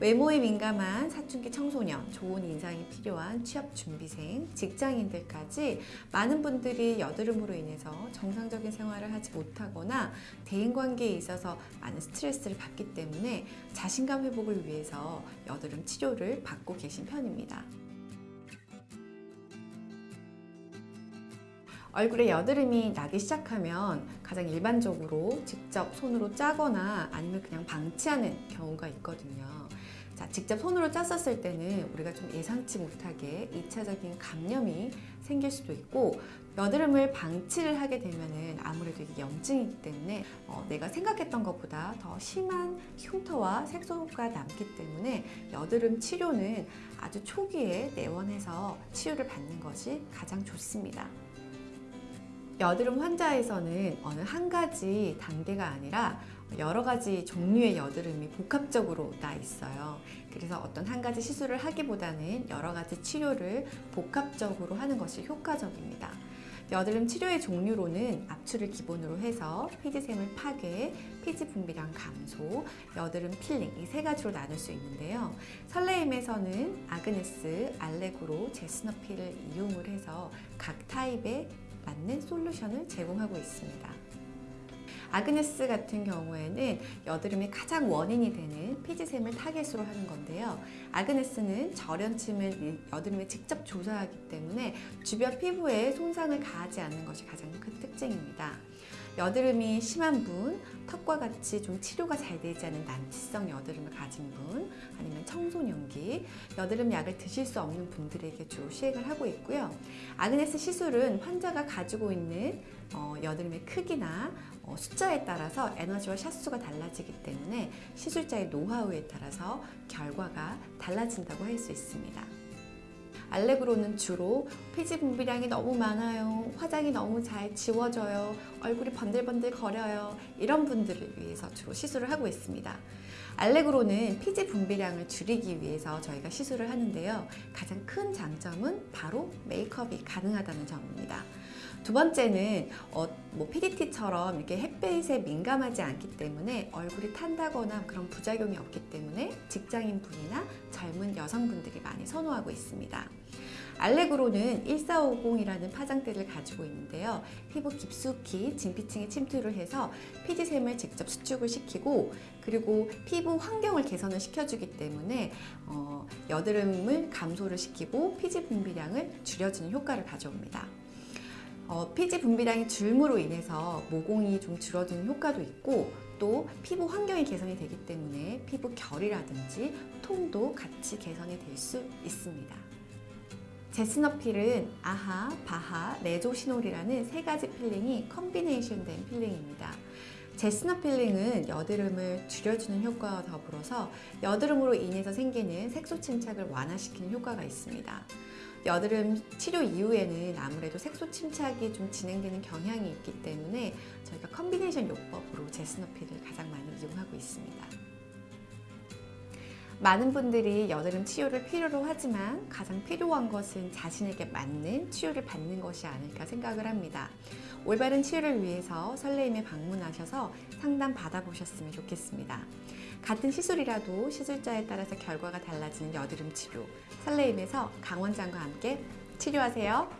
외모에 민감한 사춘기 청소년, 좋은 인상이 필요한 취업 준비생, 직장인들까지 많은 분들이 여드름으로 인해서 정상적인 생활을 하지 못하거나 대인관계에 있어서 많은 스트레스를 받기 때문에 자신감 회복을 위해서 여드름 치료를 받고 계신 편입니다. 얼굴에 여드름이 나기 시작하면 가장 일반적으로 직접 손으로 짜거나 아니면 그냥 방치하는 경우가 있거든요. 자, 직접 손으로 짰었을 때는 우리가 좀 예상치 못하게 2차적인 감염이 생길 수도 있고 여드름을 방치를 하게 되면은 아무래도 이게 염증이기 때문에 어, 내가 생각했던 것보다 더 심한 흉터와 색소가 남기 때문에 여드름 치료는 아주 초기에 내원해서 치료를 받는 것이 가장 좋습니다. 여드름 환자에서는 어느 한 가지 단계가 아니라 여러 가지 종류의 여드름이 복합적으로 나 있어요. 그래서 어떤 한 가지 시술을 하기보다는 여러 가지 치료를 복합적으로 하는 것이 효과적입니다. 여드름 치료의 종류로는 압출을 기본으로 해서 피지샘을 파괴, 피지 분비량 감소, 여드름 필링 이 세 가지로 나눌 수 있는데요. 설레임에서는 아그네스, 알레그로, 제스너필을 이용을 해서 각 타입의 맞는 솔루션을 제공하고 있습니다. 아그네스 같은 경우에는 여드름의 가장 원인이 되는 피지샘을 타겟으로 하는 건데요. 아그네스는 절연침을 여드름에 직접 조사하기 때문에 주변 피부에 손상을 가하지 않는 것이 가장 큰 특징입니다. 여드름이 심한 분, 턱과 같이 좀 치료가 잘 되지 않은 난치성 여드름을 가진 분, 아니면 청소년기, 여드름 약을 드실 수 없는 분들에게 주로 시행을 하고 있고요. 아그네스 시술은 환자가 가지고 있는 어, 여드름의 크기나 어, 숫자에 따라서 에너지와 샷수가 달라지기 때문에 시술자의 노하우에 따라서 결과가 달라진다고 할 수 있습니다. 알레그로는 주로 피지 분비량이 너무 많아요. 화장이 너무 잘 지워져요. 얼굴이 번들번들 거려요. 이런 분들을 위해서 주로 시술을 하고 있습니다. 알레그로는 피지 분비량을 줄이기 위해서 저희가 시술을 하는데요. 가장 큰 장점은 바로 메이크업이 가능하다는 점입니다. 두 번째는 어, 뭐 PDT처럼 이렇게 햇빛에 민감하지 않기 때문에 얼굴이 탄다거나 그런 부작용이 없기 때문에 직장인 분이나 젊은 여성분들이 많이 선호하고 있습니다. 알레그로는 1450이라는 파장대를 가지고 있는데요. 피부 깊숙이 진피층에 침투를 해서 피지샘을 직접 수축을 시키고 그리고 피부 환경을 개선을 시켜주기 때문에 어, 여드름을 감소를 시키고 피지 분비량을 줄여주는 효과를 가져옵니다. 어, 피지 분비량이 줄므로 인해서 모공이 좀 줄어드는 효과도 있고 또 피부 환경이 개선이 되기 때문에 피부 결이라든지 톤도 같이 개선이 될 수 있습니다. Jessner peel은 AHA, BHA, resorcinol이라는 세 가지 필링이 combination 된 필링입니다. Jessner 필링은 여드름을 줄여주는 효과와 더불어서 여드름으로 인해서 생기는 색소 침착을 완화시키는 효과가 있습니다. 여드름 치료 이후에는 아무래도 색소 침착이 좀 진행되는 경향이 있기 때문에 저희가 combination 요법으로 Jessner peel을 가장 많이 이용하고 있습니다. 많은 분들이 여드름 치료를 필요로 하지만 가장 필요한 것은 자신에게 맞는 치료를 받는 것이 아닐까 생각을 합니다. 올바른 치료를 위해서 설레임에 방문하셔서 상담 받아보셨으면 좋겠습니다. 같은 시술이라도 시술자에 따라서 결과가 달라지는 여드름 치료 설레임에서 강원장과 함께 치료하세요.